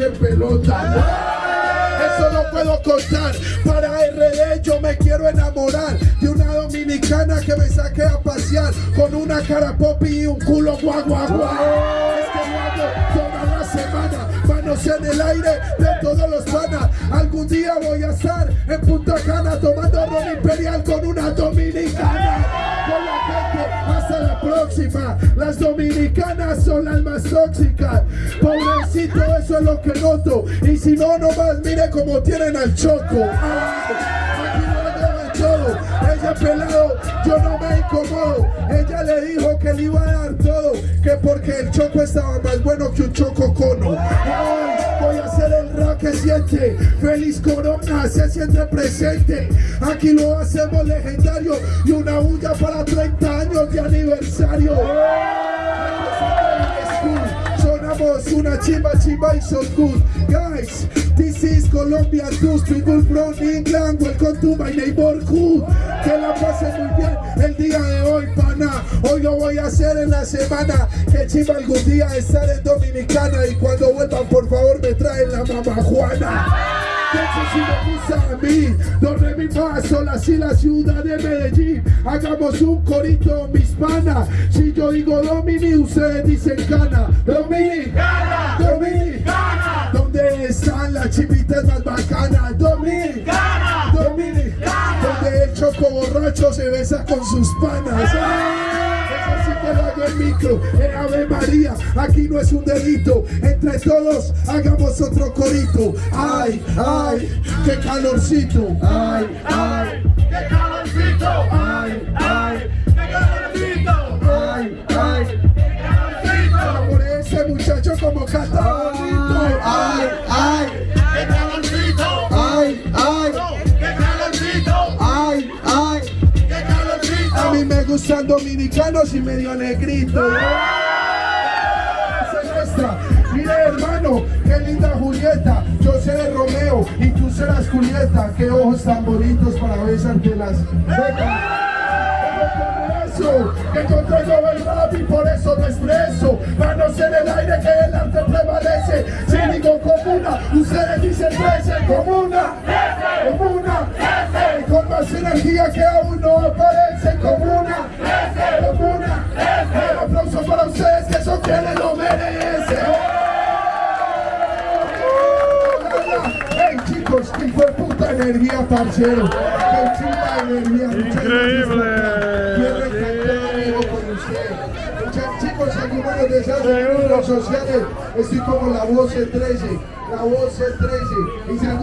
que en pelota. Eso no puedo contar. Para RD yo me quiero enamorar de una dominicana que me saque a pasear con una cara popi y un culo guau guau guau. Es que hago toda la semana. Manos en el aire de todos los panas. Algún día voy a estar en Punta Cana tomando ron imperial con Las dominicanas son las más tóxicas. Pobrecito, eso es lo que noto. Y si no, nomás mire cómo tienen al choco. Ay, aquí no todo. Ella pelado, yo no me incomodo. Ella le dijo que le iba a dar todo. Que porque el choco estaba más bueno que un choco cono. Que siente. Feliz Corona se siente presente. Aquí lo hacemos legendario. Y una bulla para 30 años de aniversario. Sonamos una chimba chimba y so good Guys, this is Colombia Dust People from England Welcome to my neighborhood Que la pasen muy bien el día de hoy, pana Hoy lo voy a hacer en la semana Que chimba algún día estar en Dominicana Y cuando vuelvan, eso sí me gusta a mí. Do, re, mi, fa, sol, así la ciudad de Medellín. Hagamos un corito, mis panas Si yo digo Domini, ustedes dicen Cana. Domini, Cana, Domini, Cana. ¿Dónde están las chivitas más bacanas? Domini, Cana, Domini, Cana. Donde el choco borracho se besa con sus panas micro, en Ave María, aquí no es un delito, entre todos hagamos otro corito, ay, ay, qué calorcito, ay, ay, ¡Qué calorcito! ay, ay, mí me gustan dominicanos y medio negritos. Celesta. Mire hermano, qué linda Julieta, yo seré Romeo y tú serás Julieta, qué ojos tan bonitos para besarte las eso, que yo traigo el rap y por eso me expreso. Manos en el aire que el arte prevalece. Si digo comuna, ustedes dicen trece Comuna, comuna, y con más energía que aún no aparece Comuna, comuna, un aplauso para ustedes que son quienes lo merecen Hey chicos, qué fue puta energía, parcero. Qué chimba energía. Increíble. vivo con usted. Muchas chicos, algunos de esas redes sociales, estoy como la voz 13, la voz 13. Y si